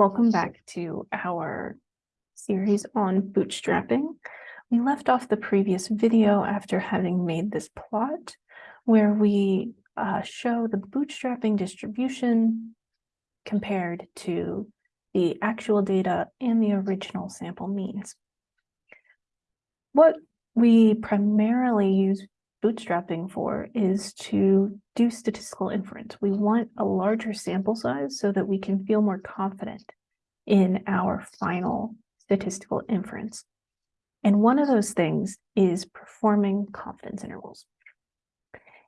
Welcome back to our series on bootstrapping. We left off the previous video after having made this plot where we uh, show the bootstrapping distribution compared to the actual data and the original sample means. What we primarily use bootstrapping for is to do statistical inference. We want a larger sample size so that we can feel more confident in our final statistical inference. And one of those things is performing confidence intervals.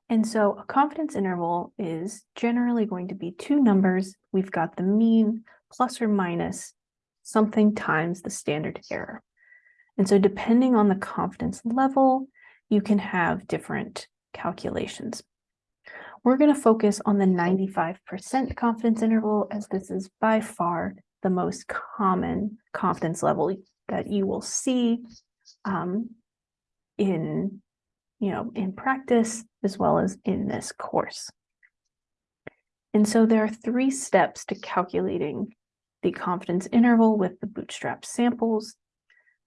And so a confidence interval is generally going to be two numbers. We've got the mean plus or minus something times the standard error. And so depending on the confidence level, you can have different calculations. We're going to focus on the 95% confidence interval as this is by far the most common confidence level that you will see um, in, you know, in practice as well as in this course. And so there are three steps to calculating the confidence interval with the bootstrap samples.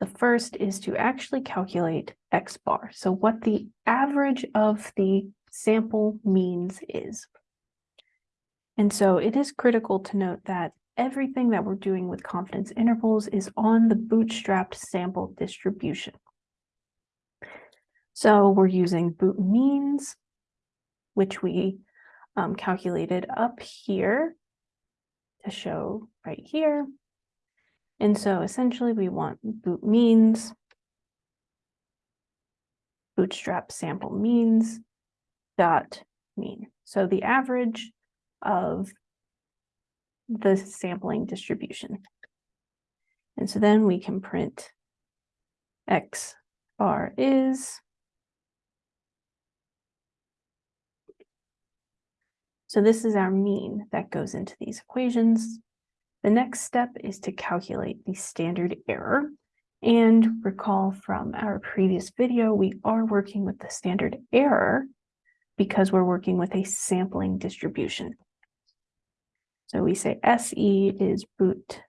The first is to actually calculate X bar. So what the average of the sample means is. And so it is critical to note that everything that we're doing with confidence intervals is on the bootstrapped sample distribution. So we're using boot means, which we um, calculated up here to show right here. And so essentially we want boot means, bootstrap sample means dot mean. So the average of the sampling distribution. And so then we can print X bar is. So this is our mean that goes into these equations. The next step is to calculate the standard error. And recall from our previous video, we are working with the standard error because we're working with a sampling distribution. So we say SE is boot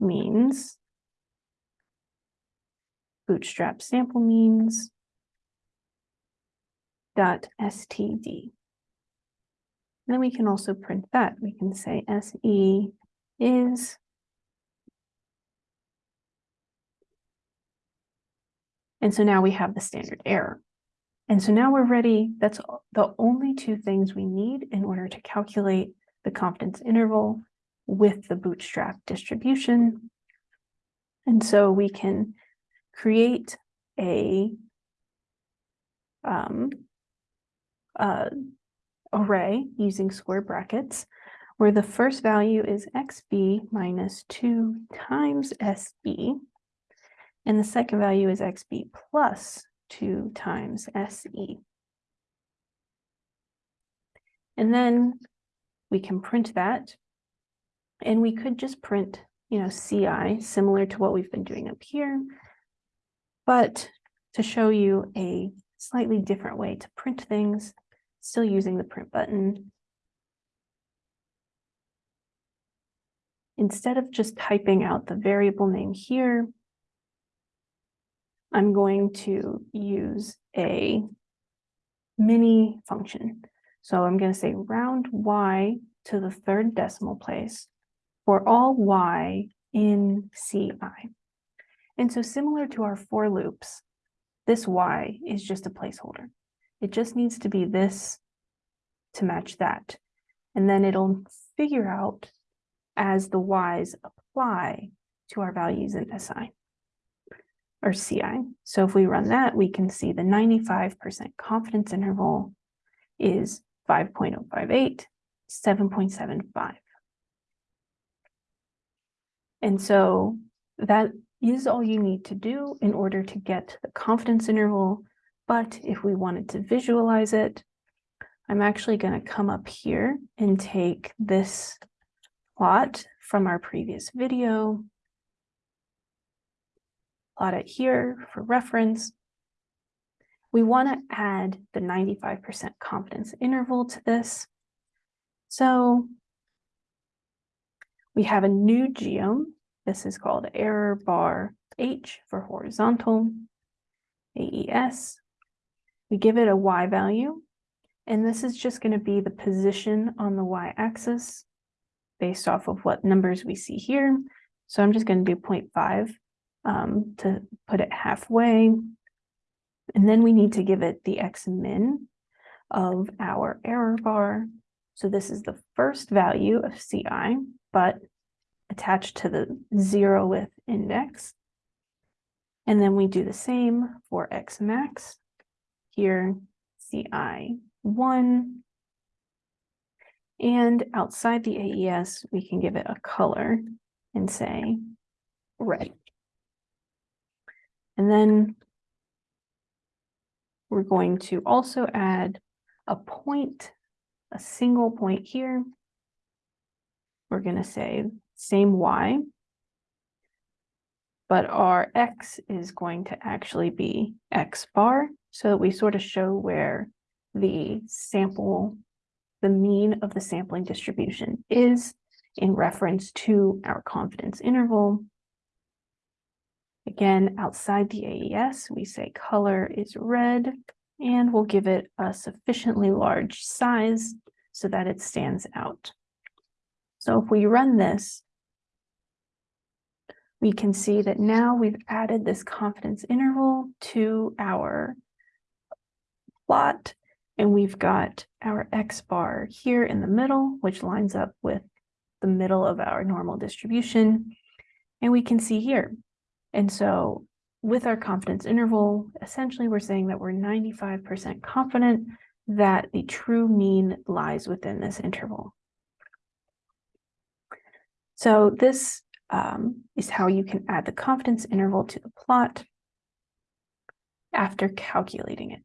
means, bootstrap sample means, dot std. And then we can also print that. We can say SE is And so now we have the standard error. And so now we're ready. That's the only two things we need in order to calculate the confidence interval with the bootstrap distribution. And so we can create a um, uh, array using square brackets, where the first value is xb minus 2 times sb, and the second value is xb plus 2 times se. And then we can print that, and we could just print, you know, ci, similar to what we've been doing up here, but to show you a slightly different way to print things, still using the print button. Instead of just typing out the variable name here, I'm going to use a mini function. So I'm going to say round y to the third decimal place for all y in ci. And so similar to our for loops, this y is just a placeholder. It just needs to be this to match that. And then it'll figure out as the y's apply to our values in SI or CI. So if we run that, we can see the 95% confidence interval is 5.058, 7.75. And so that is all you need to do in order to get the confidence interval but if we wanted to visualize it, I'm actually going to come up here and take this plot from our previous video, plot it here for reference. We want to add the 95% confidence interval to this. So We have a new geom. This is called error bar H for horizontal, AES. We give it a Y value, and this is just going to be the position on the Y axis based off of what numbers we see here. So I'm just going to do 0.5 um, to put it halfway. And then we need to give it the X min of our error bar. So this is the first value of CI, but attached to the zero zeroth index. And then we do the same for X max. Here, CI one. And outside the AES, we can give it a color and say red. And then we're going to also add a point, a single point here. We're going to say same Y, but our X is going to actually be X bar so that we sort of show where the sample, the mean of the sampling distribution is in reference to our confidence interval. Again, outside the AES, we say color is red, and we'll give it a sufficiently large size so that it stands out. So if we run this, we can see that now we've added this confidence interval to our plot, and we've got our X bar here in the middle, which lines up with the middle of our normal distribution. And we can see here. And so with our confidence interval, essentially we're saying that we're 95% confident that the true mean lies within this interval. So this um, is how you can add the confidence interval to the plot after calculating it.